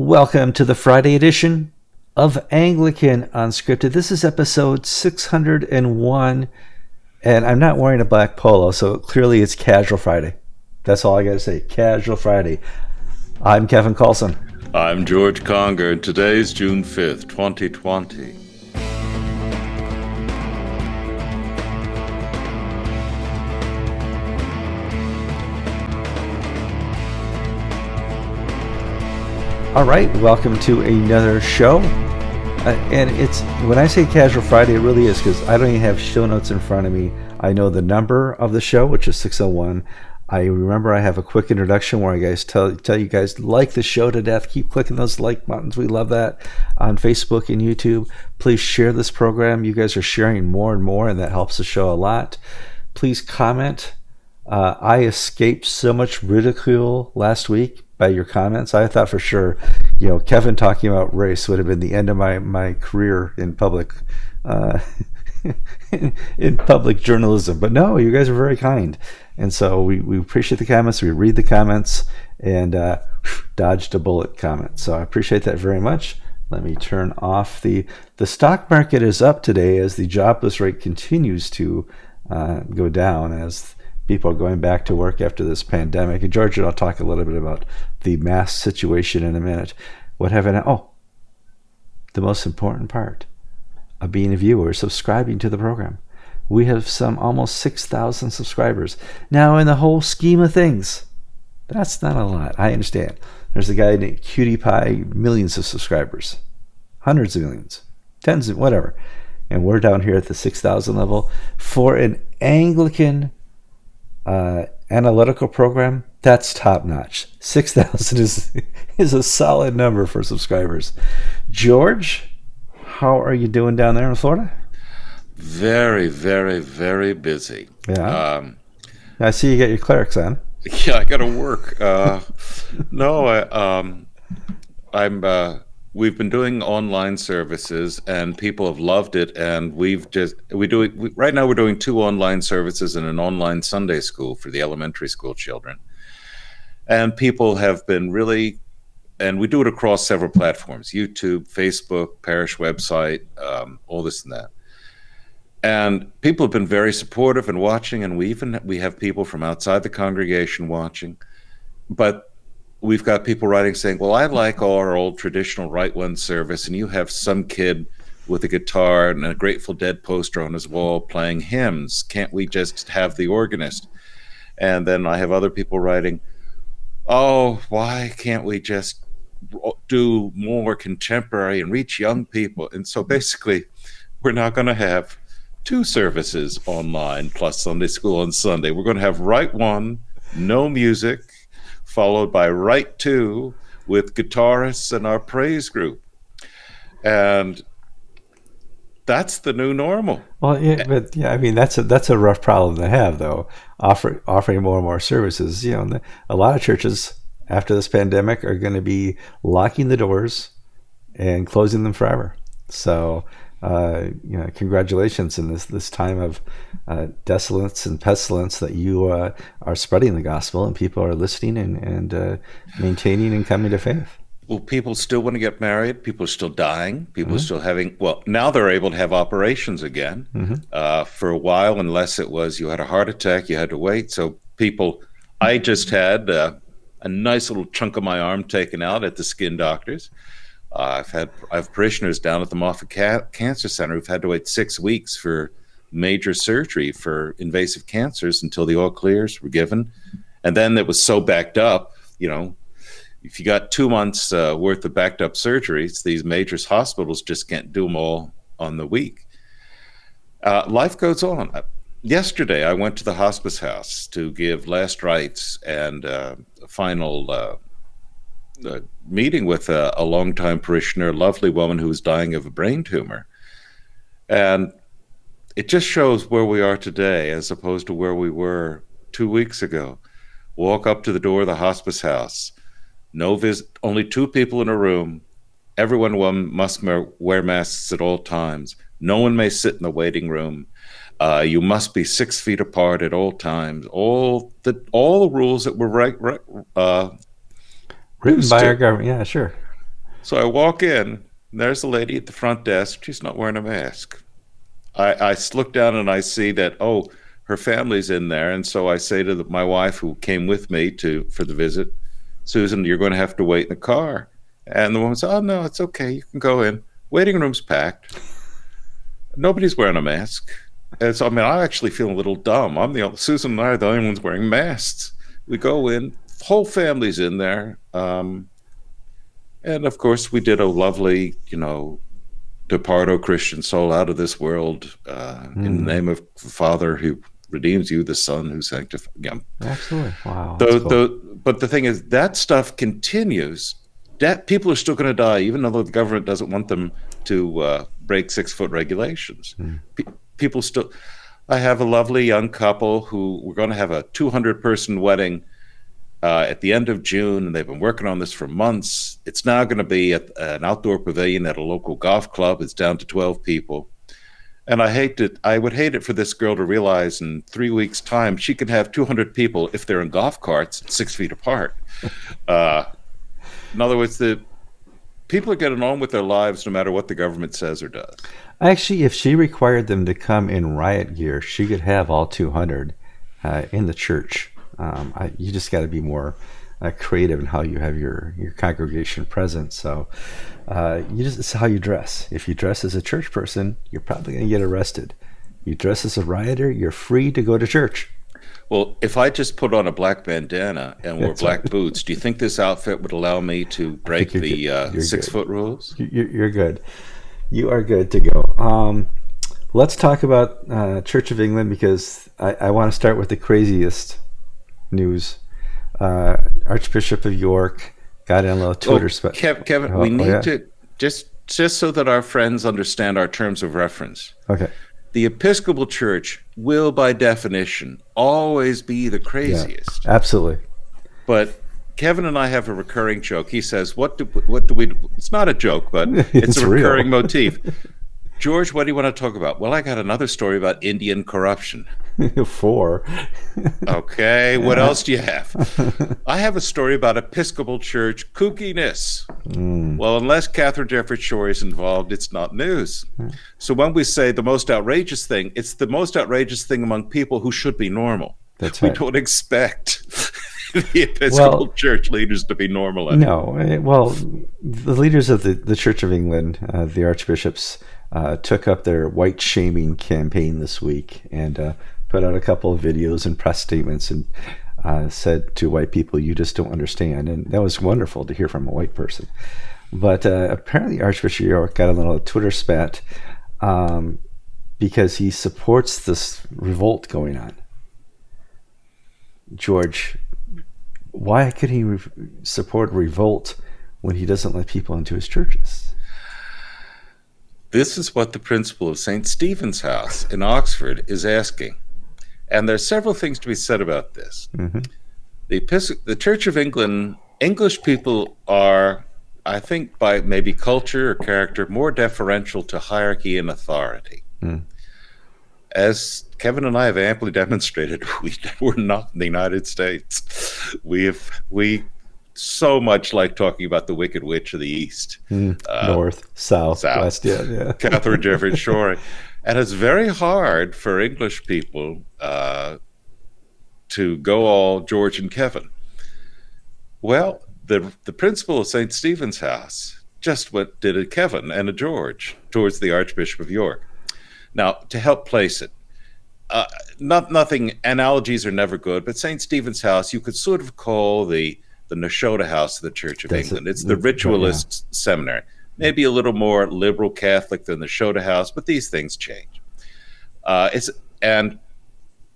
Welcome to the Friday edition of Anglican Unscripted. This is episode 601, and I'm not wearing a black polo, so clearly it's Casual Friday. That's all I got to say. Casual Friday. I'm Kevin Kallsen. I'm George Conger, and today's June 5th, 2020. All right, welcome to another show. Uh, and it's when I say Casual Friday, it really is because I don't even have show notes in front of me. I know the number of the show, which is 601. I remember I have a quick introduction where I guys tell tell you guys like the show to death. Keep clicking those like buttons. We love that on Facebook and YouTube. Please share this program. You guys are sharing more and more, and that helps the show a lot. Please comment. Uh, I escaped so much ridicule last week by your comments. I thought for sure, you know, Kevin talking about race would have been the end of my my career in public. Uh, in public journalism. But no, you guys are very kind. And so we, we appreciate the comments. We read the comments and uh, dodged a bullet comment. So I appreciate that very much. Let me turn off the the stock market is up today as the jobless rate continues to uh, go down as people are going back to work after this pandemic. And George I'll talk a little bit about the mask situation in a minute. What have I? Oh, the most important part of being a viewer, subscribing to the program. We have some almost 6,000 subscribers. Now, in the whole scheme of things, that's not a lot. I understand. There's a guy named Cutie Pie, millions of subscribers, hundreds of millions, tens of whatever. And we're down here at the 6,000 level. For an Anglican uh, analytical program, that's top notch. 6,000 is, is a solid number for subscribers. George, how are you doing down there in Florida? Very, very, very busy. Yeah. Um, I see you got your clerics on. Yeah, I got to work. Uh, no, I, um, I'm. Uh, we've been doing online services, and people have loved it. And we've just we do we, right now. We're doing two online services and an online Sunday school for the elementary school children. And people have been really and we do it across several platforms youtube facebook parish website um, all this and that. And people have been very supportive and watching and we even we have people from outside the congregation watching. But we've got people writing saying well i like our old traditional Rite One service and you have some kid with a guitar and a grateful dead poster on his wall playing hymns. Can't we just have the organist? And then i have other people writing oh why can't we just do more contemporary and reach young people. And so basically, we're not going to have two services online plus Sunday school on Sunday. We're going to have Rite One, no music, followed by Rite Two with guitarists and our praise group. And that's the new normal. Well, yeah, but yeah, I mean that's a that's a rough problem to have, though. Offer, offering more and more services, you know, a lot of churches after this pandemic are going to be locking the doors and closing them forever. So, uh, you know, congratulations in this this time of uh, desolence and pestilence that you uh, are spreading the gospel and people are listening and and uh, maintaining and coming to faith. Well, people still want to get married. People are still dying. People mm-hmm. are still having. Well, now they're able to have operations again. Mm-hmm. Uh, for a while, unless it was you had a heart attack, you had to wait. So people, I just had uh, a nice little chunk of my arm taken out at the skin doctors. Uh, I've had I have parishioners down at the Moffitt Ca- Cancer Center who've had to wait six weeks for major surgery for invasive cancers until the all clears were given, and then it was so backed up. You know, if you got two months uh, worth of backed up surgeries, these major hospitals just can't do them all on the week. Uh, life goes on yesterday I went to the hospice house to give last rites and uh, final uh, uh, meeting with a, a longtime parishioner, a lovely woman who was dying of a brain tumor. And it just shows where we are today as opposed to where we were two weeks ago. Walk up to the door of the hospice house, no visit, only two people in a room. Everyone must wear masks at all times. No one may sit in the waiting room uh, you must be six feet apart at all times. All the all the rules that were right, right uh, written by to. our government. Yeah, sure. So I walk in, there's a lady at the front desk. She's not wearing a mask. I, I look down and I see that, oh, her family's in there. And so I say to the, my wife, who came with me to for the visit, Susan, you're going to have to wait in the car. And the woman said, oh, no, it's okay. You can go in. Waiting room's packed. Nobody's wearing a mask. And so, I mean, I actually feel a little dumb. I'm the only, Susan and I are the only ones wearing masks. We go in, whole family's in there. Um, and of course, we did a lovely, you know, depart, O Christian soul, out of this world uh, mm. in the hmm. name of the Father who redeems you, the Son who sanctifies. Yeah. Absolutely. Wow. The, cool. the, but the thing is, that stuff continues. That people are still going to die, even though the government doesn't want them to uh, break six foot regulations. Mm. Pe people still. I have a lovely young couple who we're going to have a 200 person wedding uh, at the end of June, and they've been working on this for months. It's now going to be at an outdoor pavilion at a local golf club. It's down to 12 people. And I hate it. I would hate it for this girl to realize in three weeks' time she can have 200 people if they're in golf carts six feet apart. Uh, in other words, the people are getting on with their lives no matter what the government says or does. Actually, if she required them to come in riot gear, she could have all 200 uh, in the church. Um, I, you just got to be more uh, creative in how you have your your congregation present. So uh, you just it's how you dress. If you dress as a church person, you're probably going to get arrested. You dress as a rioter, you're free to go to church. Well, if I just put on a black bandana and wore black right. boots, do you think this outfit would allow me to break the uh, six good. foot rules? You're, good. You are good to go. Um, let's talk about uh, Church of England because I, I want to start with the craziest news. Uh, Archbishop of York got in a little Twitter. Oh, spe- Kev, Kevin, oh, we need oh, yeah. to just just so that our friends understand our terms of reference. Okay. The Episcopal Church will, by definition, always be the craziest. Yeah, absolutely. But Kevin and I have a recurring joke. He says, "What do what do we?" It's not a joke, but it's, it's a recurring motif. George, what do you want to talk about? Well, I got another story about Indian corruption. Four. okay, what else do you have? I have a story about Episcopal Church kookiness. Mm. Well, unless Katharine Jefferts Schori is involved, it's not news. Mm. So when we say the most outrageous thing, it's the most outrageous thing among people who should be normal. That's we right. don't expect the Episcopal well, Church leaders to be normal. Anymore. No, eh, well, the leaders of the, the Church of England, uh, the archbishops, uh, took up their white shaming campaign this week and uh, put out a couple of videos and press statements and uh, said to white people, "You just don't understand." And that was wonderful to hear from a white person. But uh, apparently, Archbishop York got a little Twitter spat um, because he supports this revolt going on. George, why could he re- support revolt when he doesn't let people into his churches? This is what the principal of St. Stephen's House in Oxford is asking. And there are several things to be said about this. Mm-hmm. The, the Church of England, English people are, I think, by maybe culture or character, more deferential to hierarchy and authority. Mm. As Kevin and I have amply demonstrated, we, we're not in the United States. We have we so much like talking about the Wicked Witch of the East, mm, uh, north, south, south, west. Yeah, yeah. Katharine Jefferts Schori. And it's very hard for English people uh, to go all George and Kevin. Well, the the principal of St. Stephen's House just went did a Kevin and a George towards the Archbishop of York. Now, to help place it, uh, not nothing analogies are never good, but St. Stephen's House you could sort of call the the Nashotah House of the Church of That's England. It's the ritualist yeah. seminary maybe a little more liberal Catholic than the Nashotah House, but these things change. Uh, it's and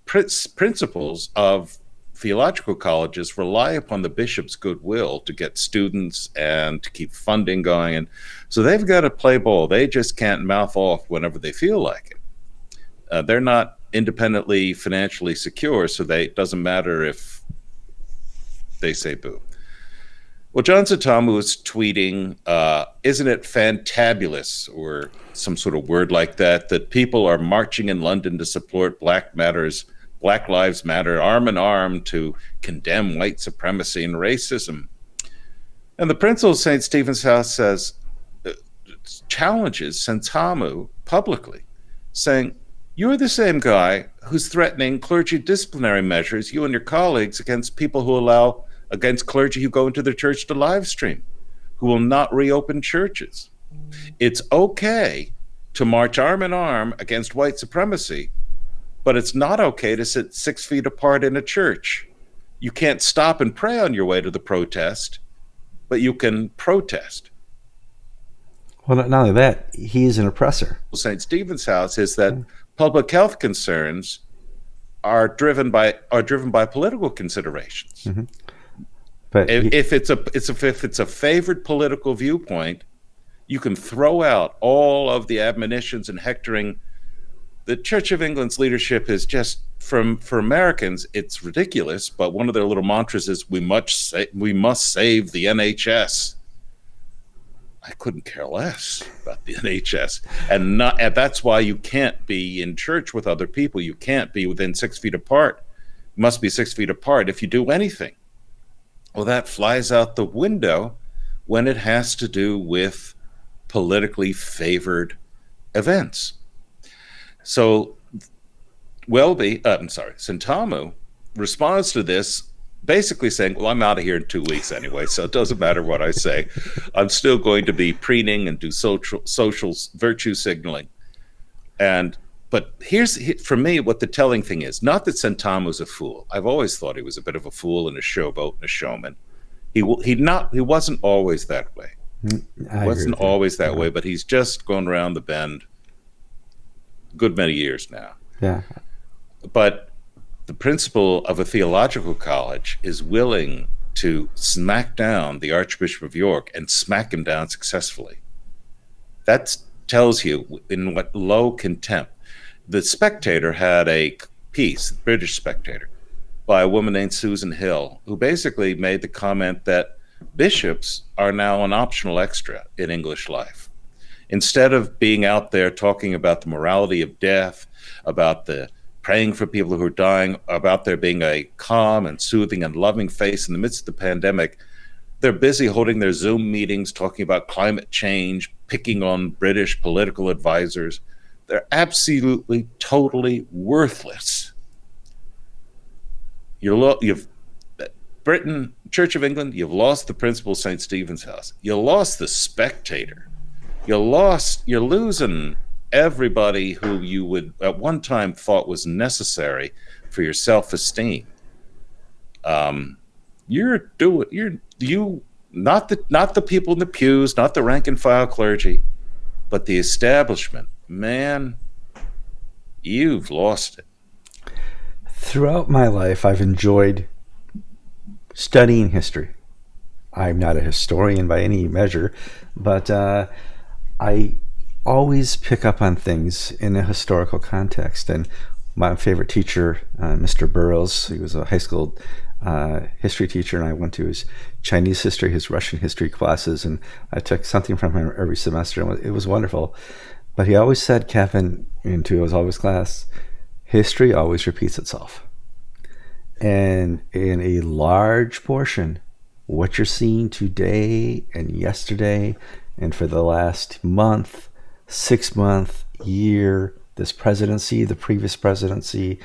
pr- principles of theological colleges rely upon the bishop's goodwill to get students and to keep funding going, and so they've got to play ball. They just can't mouth off whenever they feel like it. Uh, they're not independently financially secure, so they it doesn't matter if they say boo. Well, John Sentamu is tweeting, uh, "Isn't it fantabulous?" or some sort of word like that. That people are marching in London to support Black Matters, Black Lives Matter, arm in arm to condemn white supremacy and racism. And the principal of St. Stephen's House says, uh, challenges Sentamu publicly, saying, You're the same guy who's threatening clergy disciplinary measures, you and your colleagues, against people who allow, against clergy who go into the church to live stream, who will not reopen churches. It's okay to march arm in arm against white supremacy, but it's not okay to sit six feet apart in a church. You can't stop and pray on your way to the protest but you can protest. Well, not only that, he is an oppressor. St. Stephen's House is that hmm. Public health concerns are driven by are driven by political considerations. Mm-hmm. But if, if, it's a it's a if it's a favored political viewpoint, you can throw out all of the admonitions and hectoring. The Church of England's leadership is just from for Americans, it's ridiculous. But one of their little mantras is "We must sa- we must save the NHS." I couldn't care less about the NHS, and not and that's why you can't be in church with other people. You can't be within six feet apart. Must be six feet apart if you do anything. Well, that flies out the window when it has to do with politically favored events. So Welby, uh, I'm sorry, Sentamu responds to this basically saying, Well, I'm out of here in two weeks anyway, so it doesn't matter what I say. I'm still going to be preening and do social, social virtue signaling. And but here's for me what the telling thing is not that Sentamu's a fool. I've always thought he was a bit of a fool and a showboat and a showman. He he not he wasn't always that way. Mm, I wasn't always that, that way, but he's just gone around the bend good many years now. Yeah. But the principal of a theological college is willing to smack down the Archbishop of York and smack him down successfully. That tells you in what low contempt. The Spectator had a piece, the British Spectator, by a woman named Susan Hill, who basically made the comment that bishops are now an optional extra in English life. Instead of being out there talking about the morality of death, about the praying for people who are dying, about there being a calm and soothing and loving face in the midst of the pandemic. They're busy holding their Zoom meetings, talking about climate change, picking on British political advisors. They're absolutely, totally worthless. You're lo- you've Britain, Church of England, you've lost the principal St. Stephen's House. You lost the spectator. You lost, you're losing everybody who you would at one time thought was necessary for your self-esteem. Um, you're doing you're you not the not the people in the pews, not the rank and file clergy, but the establishment. Man, you've lost it. Throughout my life, I've enjoyed studying history. I'm not a historian by any measure, but uh, I always pick up on things in a historical context. And my favorite teacher, uh, Mr. Burrows, he was a high school uh, history teacher, and I went to his Chinese history, his Russian history classes, and I took something from him every semester, and it was wonderful. But he always said, Kevin, into his always class, history always repeats itself. And in a large portion, what you're seeing today and yesterday and for the last month six month, year, this presidency, the previous presidency,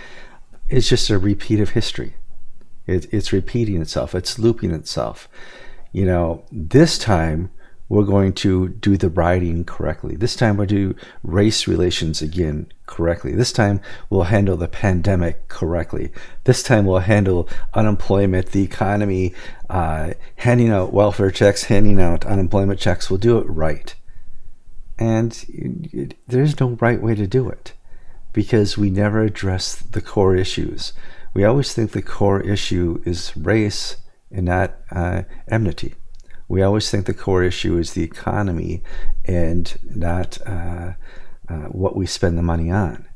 is just a repeat of history. It, it's repeating itself, it's looping itself. You know, this time we're going to do the writing correctly. This time we'll do race relations again correctly. This time we'll handle the pandemic correctly. This time we'll handle unemployment, the economy, uh, handing out welfare checks, handing out unemployment checks. We'll do it right. And there's no right way to do it because we never address the core issues. We always think the core issue is race and not uh, enmity. We always think the core issue is the economy and not uh, uh, what we spend the money on.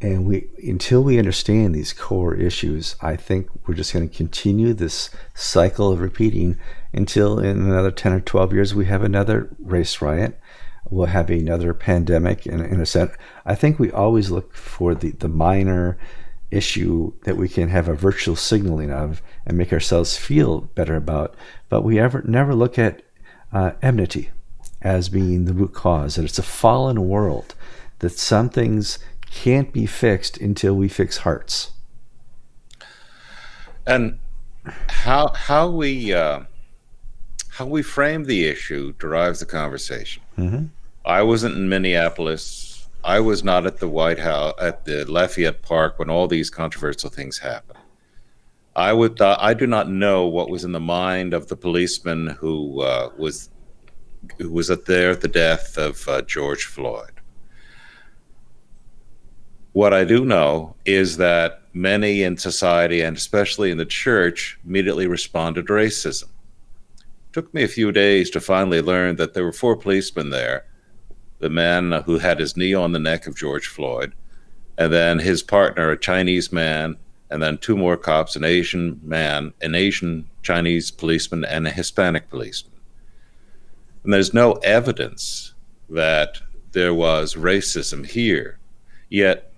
And we, until we understand these core issues, I think we're just going to continue this cycle of repeating until in another 10 or 12 years we have another race riot we'll have another pandemic in, in a sense. I think we always look for the, the minor issue that we can have a virtual signaling of and make ourselves feel better about, but we ever never look at uh, enmity as being the root cause. That it's a fallen world. That some things can't be fixed until we fix hearts. And how how we uh, how we frame the issue drives the conversation. Mm-hmm. I wasn't in Minneapolis. I was not at the White House at the Lafayette Park when all these controversial things happened. I would uh, I do not know what was in the mind of the policeman who uh, was who was at there at the death of uh, George Floyd. What I do know is that many in society and especially in the church immediately responded to racism. Took me a few days to finally learn that there were four policemen there the man who had his knee on the neck of George Floyd, and then his partner, a Chinese man, and then two more cops, an Asian man, an Asian Chinese policeman, and a Hispanic policeman. And there's no evidence that there was racism here. Yet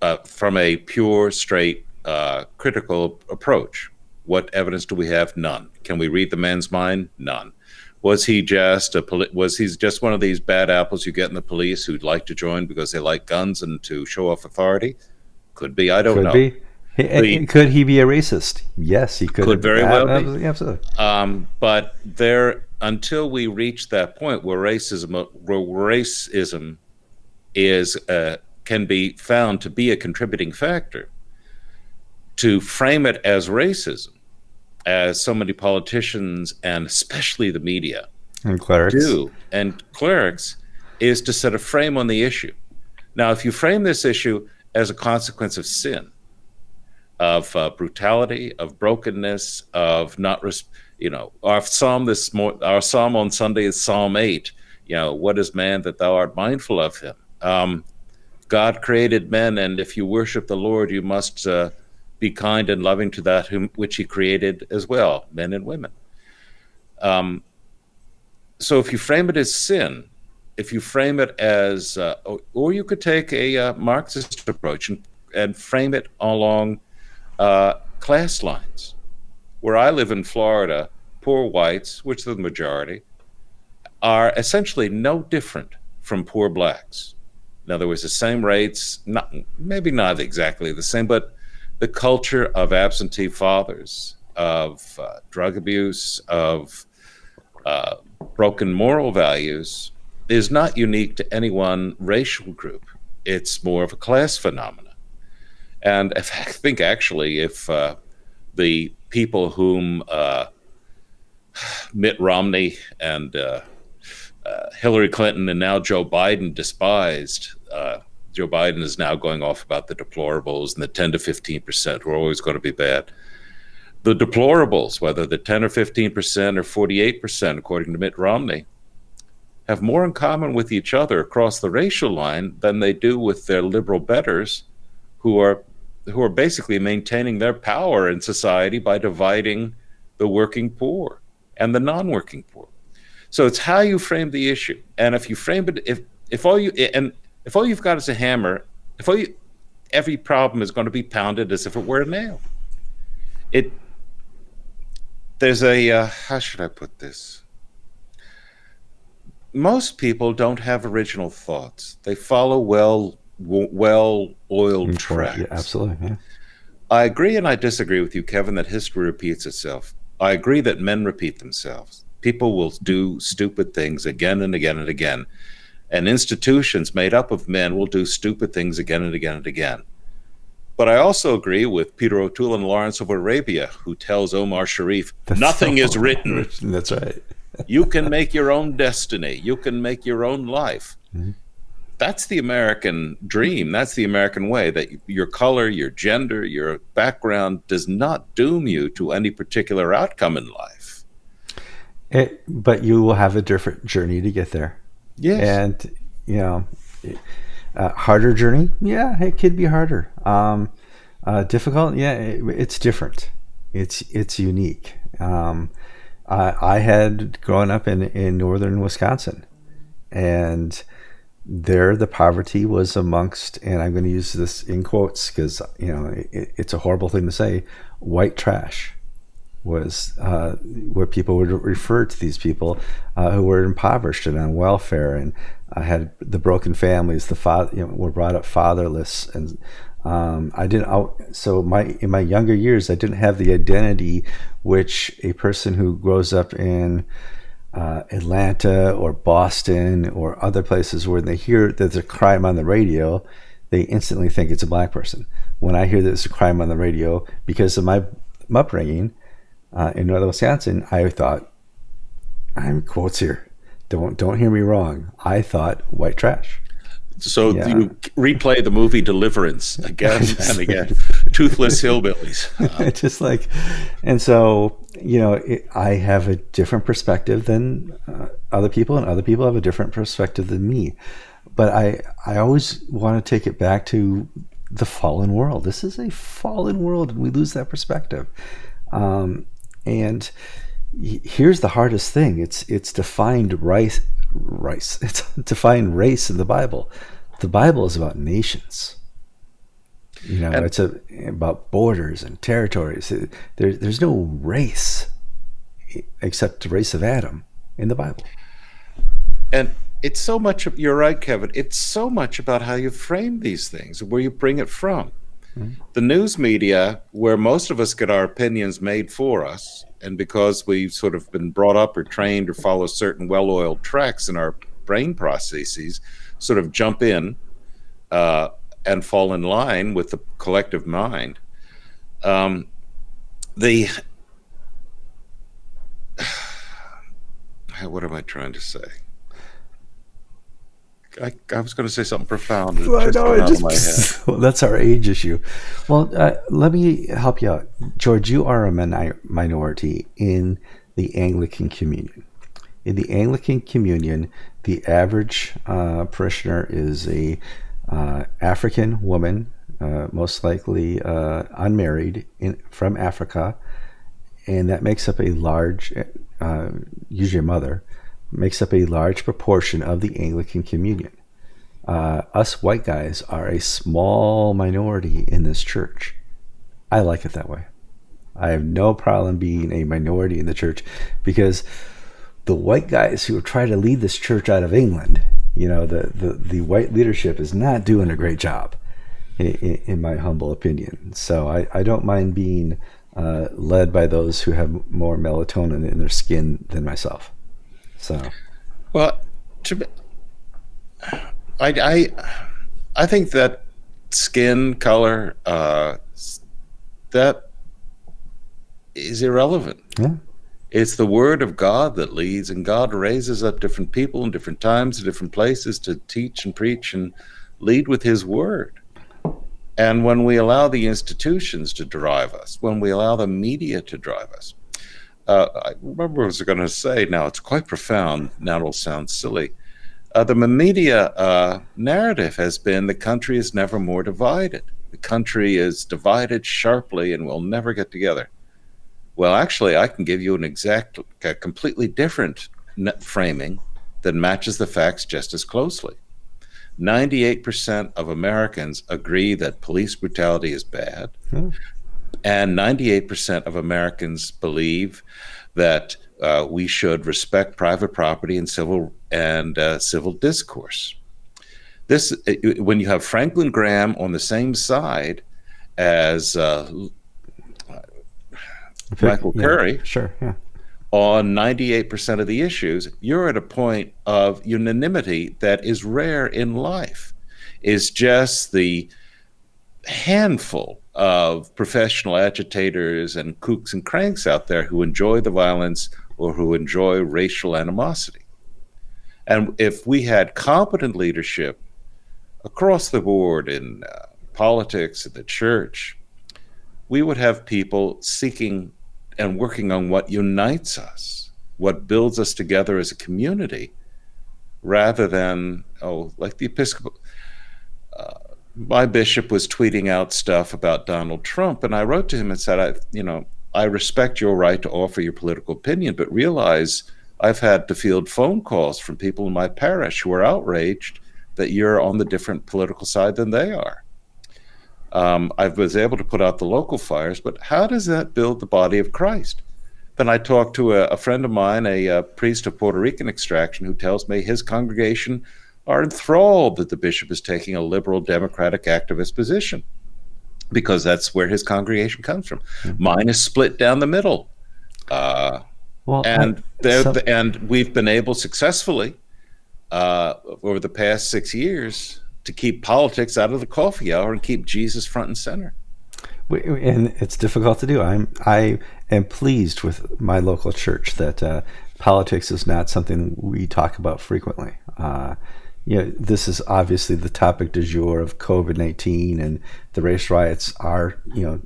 uh, from a pure, straight, uh, critical approach. What evidence do we have? None. Can we read the man's mind? None. Was he just a poli- was he just one of these bad apples you get in the police who'd like to join because they like guns and to show off authority? Could be. I don't could know. Be. He, could he be a racist? Yes, he could. Could very well be. Absolutely. Um, but there, until we reach that point where racism, where racism is uh, can be found to be a contributing factor. To frame it as racism, as so many politicians and especially the media and clerics do, and clerics, is to set a frame on the issue. Now, if you frame this issue as a consequence of sin, of uh, brutality, of brokenness, of not, res- you know, our psalm this mo- our psalm on Sunday is Psalm eight. You know, what is man that thou art mindful of him? Um, God created men, and if you worship the Lord, you must uh, be kind and loving to that whom, which He created as well, men and women. Um, so if you frame it as sin, if you frame it as, uh, or you could take a uh, Marxist approach and, and, frame it along uh, class lines. Where I live in Florida, poor whites, which are the majority, are essentially no different from poor blacks in other words, the same rates, not maybe not exactly the same, but the culture of absentee fathers, of uh, drug abuse, of uh, broken moral values is not unique to any one racial group. It's more of a class phenomenon. And if, I think actually, if uh, the people whom uh, Mitt Romney and uh, uh, Hillary Clinton and now Joe Biden despised. Joe Biden is now going off about the deplorables and the 10 to 15 percent who are always going to be bad. The deplorables, whether the 10 or 15 percent or 48 percent, according to Mitt Romney, have more in common with each other across the racial line than they do with their liberal betters, who are who are basically maintaining their power in society by dividing the working poor and the non-working poor. So it's how you frame the issue, and if you frame it, if if all you and if all you've got is a hammer, if all you, every problem is going to be pounded as if it were a nail. It there's a uh, how should I put this? Most people don't have original thoughts. They follow well well oiled tracks. Yeah, absolutely. Yeah. I agree and I disagree with you, Kevin, that history repeats itself. I agree that men repeat themselves. People will do stupid things again and again and again. And institutions made up of men will do stupid things again and again and again. But I also agree with Peter O'Toole and Lawrence of Arabia, who tells Omar Sharif, That's nothing so is written. That's right. you can make your own destiny. You can make your own life. Mm-hmm. That's the American dream. That's the American way that your color, your gender, your background does not doom you to any particular outcome in life. It, but you will have a different journey to get there. Yes. And, you know, harder journey? Yeah, it could be harder. Um, uh, difficult? Yeah, it, it's different. It's it's unique. Um, I, I had grown up in, in northern Wisconsin, and there the poverty was amongst, and I'm going to use this in quotes because you know it, it's a horrible thing to say, white trash was uh, where people would refer to these people uh, who were impoverished and on welfare and uh, had the broken families, the father you know, were brought up fatherless, and um, I didn't. I, so my in my younger years, I didn't have the identity which a person who grows up in uh, Atlanta or Boston or other places where they hear that there's a crime on the radio, they instantly think it's a black person. When I hear that there's a crime on the radio, because of my upbringing uh, in northern Wisconsin, I thought, I'm quotes here. Don't don't hear me wrong. I thought white trash. So yeah. you replay the movie Deliverance again and again. Toothless hillbillies. Uh, just like, and so you know, it, I have a different perspective than uh, other people, and other people have a different perspective than me. But I I always want to take it back to the fallen world. This is a fallen world, and we lose that perspective. Um, and here's the hardest thing: it's it's defined rice rice. It's defined race in the Bible. The Bible is about nations. You know, and, it's a, about borders and territories. There, there's no race except the race of Adam in the Bible. And it's so much. You're right, Kevin. It's so much about how you frame these things, and where you bring it from. The news media, where most of us get our opinions made for us, and because we've sort of been brought up or trained or follow certain well-oiled tracks in our brain processes, sort of jump in uh, and fall in line with the collective mind. Um, the what am I trying to say? I, I was going to say something profound. Well, no, just, well, that's our age issue. Well, uh, let me help you out, George. You are a minority in the Anglican Communion. In the Anglican Communion, the average uh, parishioner is a uh, African woman, uh, most likely uh, unmarried, in, from Africa, and that makes up a large, uh, usually a mother, makes up a large proportion of the Anglican Communion. Uh, us white guys are a small minority in this church. I like it that way. I have no problem being a minority in the church because the white guys who try to lead this church out of England, you know, the, the, the white leadership is not doing a great job, in, in my humble opinion. So I, I don't mind being uh, led by those who have more melatonin in their skin than myself. So, well, to I, I, I think that skin color, uh, that is irrelevant. Yeah. It's the word of God that leads, and God raises up different people in different times, in different places to teach and preach and lead with His word. And when we allow the institutions to drive us, when we allow the media to drive us, uh, I remember what I was going to say. Now it's quite profound. Now it'll sound silly. Uh, the media uh, narrative has been the country is never more divided. The country is divided sharply and we'll never get together. Well, actually, I can give you an exact, a completely different framing that matches the facts just as closely. 98% of Americans agree that police brutality is bad. Hmm. And 98% of Americans believe that uh, we should respect private property and civil and uh, civil discourse. This, when you have Franklin Graham on the same side as uh, Michael yeah, Curry, sure, yeah. on 98% of the issues, you're at a point of unanimity that is rare in life. Is just the handful of professional agitators and kooks and cranks out there who enjoy the violence or who enjoy racial animosity. And if we had competent leadership across the board in uh, politics, in the church, we would have people seeking and working on what unites us, what builds us together as a community, rather than, oh, like the Episcopal. Uh, my bishop was tweeting out stuff about Donald Trump, and I wrote to him and said, I, you know, I respect your right to offer your political opinion, but realize I've had to field phone calls from people in my parish who are outraged that you're on the different political side than they are. Um, I was able to put out the local fires, but how does that build the body of Christ? Then I talked to a, a friend of mine, a, a, priest of Puerto Rican extraction, who tells me his congregation are enthralled that the bishop is taking a liberal, democratic, activist position because that's where his congregation comes from. Mm-hmm. Mine is split down the middle. Uh, well, and I, so- and we've been able successfully uh, over the past six years to keep politics out of the coffee hour and keep Jesus front and center. And it's difficult to do. I'm I am pleased with my local church that uh, politics is not something we talk about frequently. Uh, you know, this is obviously the topic du jour of COVID nineteen, and the race riots are you know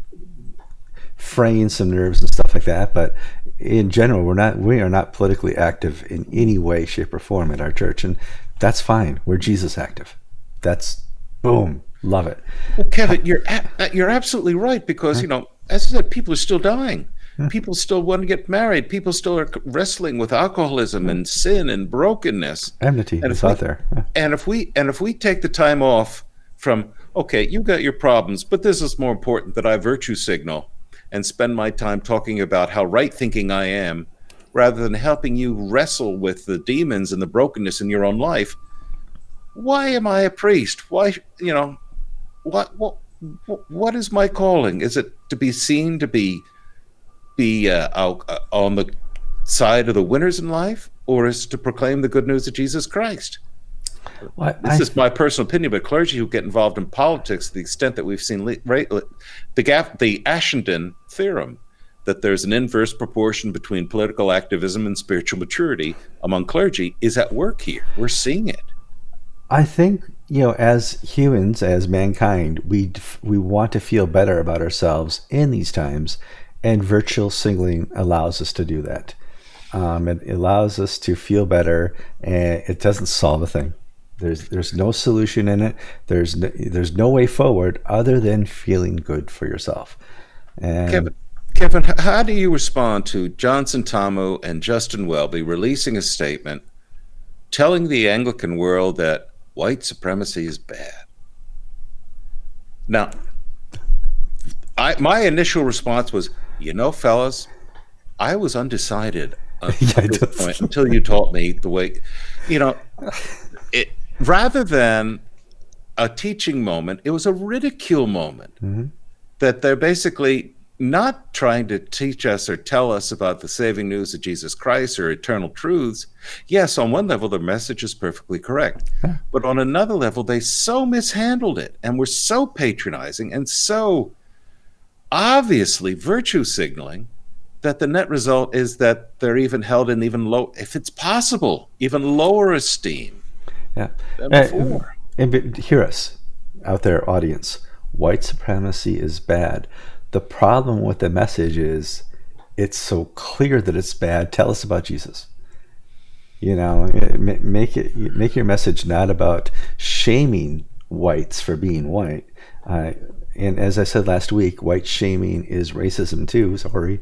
fraying some nerves and stuff like that. But in general, we're not we are not politically active in any way, shape, or form at our church, and that's fine. We're Jesus active. That's boom, love it. Well, Kevin, you're a- you're absolutely right because you know, as I said, people are still dying. People still want to get married. People still are wrestling with alcoholism and sin and brokenness. Enmity and is we, out there. And if we and if we take the time off from okay, you got your problems, but this is more important that I virtue signal and spend my time talking about how right thinking I am rather than helping you wrestle with the demons and the brokenness in your own life. Why am I a priest? Why, you know, what, what, what is my calling? Is it to be seen to be, be uh, out, uh, on the side of the winners in life, or is to proclaim the good news of Jesus Christ? Well, this I, is my personal opinion, but clergy who get involved in politics, to the extent that we've seen right, the gap, the Ashenden theorem, that there's an inverse proportion between political activism and spiritual maturity among clergy, is at work here. We're seeing it. I think you know, as humans, as mankind, we we want to feel better about ourselves in these times, and virtual singling allows us to do that. Um, it allows us to feel better, and it doesn't solve a thing. There's there's no solution in it. There's no, there's no way forward other than feeling good for yourself. And Kevin, Kevin, how do you respond to John Sentamu and Justin Welby releasing a statement telling the Anglican world that white supremacy is bad? Now, I my initial response was, you know, fellas, I was undecided yeah, point until you taught me the way, you know, it rather than a teaching moment, it was a ridicule moment. Mm-hmm. That they're basically not trying to teach us or tell us about the saving news of Jesus Christ or eternal truths. Yes, on one level, the message is perfectly correct. But on another level, they so mishandled it and were so patronizing and so obviously virtue signaling that the net result is that they're even held in even low, if it's possible, even lower esteem yeah. And, and hear us out there, audience. White supremacy is bad. The problem with the message is it's so clear that it's bad. Tell us about Jesus. You know, make it make your message not about shaming whites for being white. Uh, and as I said last week, white shaming is racism too. Sorry.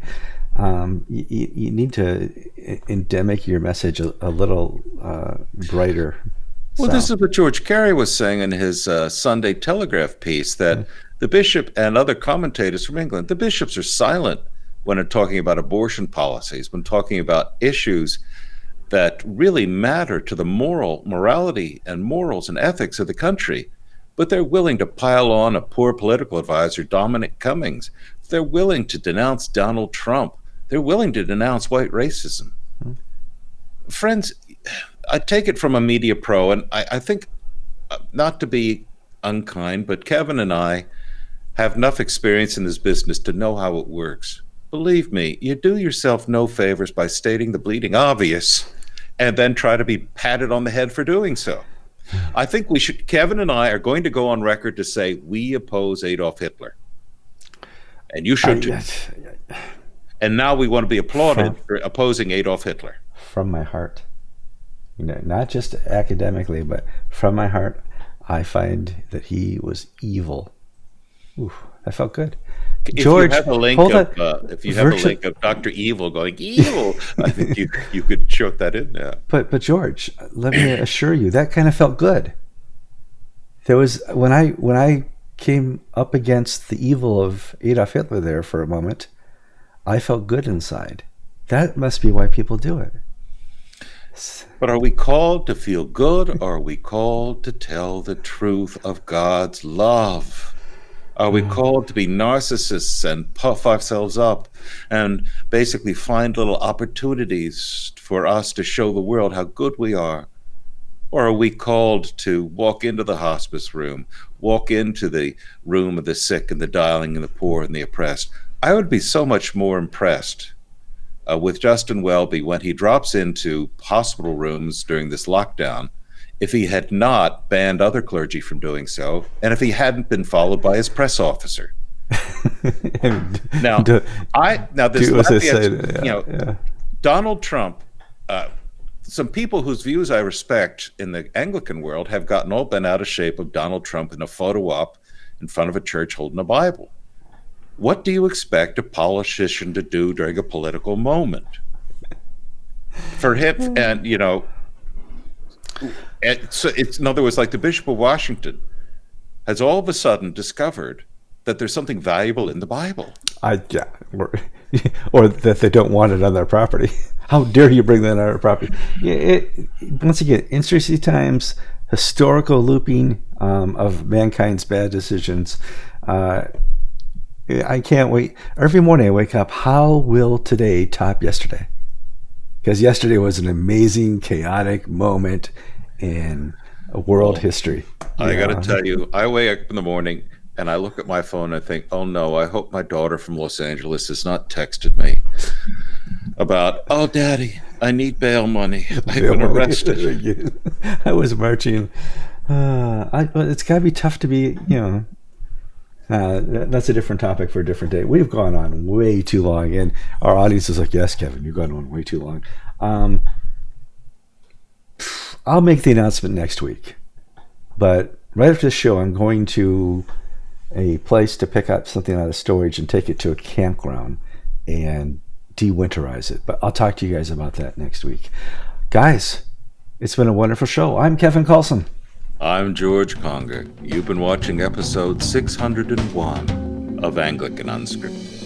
Um, you, you, need to endemic your message a, a little uh, brighter, well, so. this is what George Carey was saying in his uh, Sunday Telegraph piece that the bishop and other commentators from England, the bishops are silent when they're talking about abortion policies, when talking about issues that really matter to the moral morality and morals and ethics of the country. But they're willing to pile on a poor political advisor, Dominic Cummings. They're willing to denounce Donald Trump. They're willing to denounce white racism. Mm-hmm. Friends, I take it from a media pro, and I, I think, uh, not to be unkind, but Kevin and I have enough experience in this business to know how it works. Believe me, you do yourself no favors by stating the bleeding obvious and then try to be patted on the head for doing so. I think we should, Kevin and I are going to go on record to say we oppose Adolf Hitler. And you should too. And now we want to be applauded from, for opposing Adolf Hitler. From my heart you know, not just academically, but from my heart, I find that he was evil. Ooh, that felt good. If George, you have a link of, uh, if you have a link of Doctor Evil going evil, I think you you could choke that in there. But but George, let me assure you, that kind of felt good. there was when I when I came up against the evil of Adolf Hitler there for a moment, I felt good inside. That must be why people do it. But are we called to feel good or are we called to tell the truth of God's love? Are we called to be narcissists and puff ourselves up and basically find little opportunities for us to show the world how good we are? Or are we called to walk into the hospice room, walk into the room of the sick and the dying and the poor and the oppressed? I would be so much more impressed uh, with Justin Welby when he drops into hospital rooms during this lockdown if he had not banned other clergy from doing so and if he hadn't been followed by his press officer. now, do, I now this say, yeah, you know yeah. Donald Trump. Uh, some people whose views I respect in the Anglican world have gotten all bent out of shape of Donald Trump in a photo op in front of a church holding a Bible. What do you expect a politician to do during a political moment? For him, hmm. and you know, so it's in other words, like the Bishop of Washington has all of a sudden discovered that there's something valuable in the Bible. I yeah, or, or that they don't want it on their property. How dare you bring that on our property? It, once again, interesting times, historical looping um, of mankind's bad decisions. Uh, I can't wait. Every morning I wake up, how will today top yesterday? Because yesterday was an amazing, chaotic moment in world well, history. I got to tell you, I wake up in the morning and I look at my phone and I think, oh no, I hope my daughter from Los Angeles has not texted me about, oh, daddy, I need bail money. I've been arrested. I was marching. Uh, I, it's got to be tough to be, you know, uh, that's a different topic for a different day. We've gone on way too long, and our audience is like, "Yes, Kevin, you've gone on way too long." Um, I'll make the announcement next week, but right after the show, I'm going to a place to pick up something out of storage and take it to a campground and de-winterize it. But I'll talk to you guys about that next week, guys. It's been a wonderful show. I'm Kevin Kallsen. I'm George Conger. You've been watching episode 601 of Anglican Unscripted.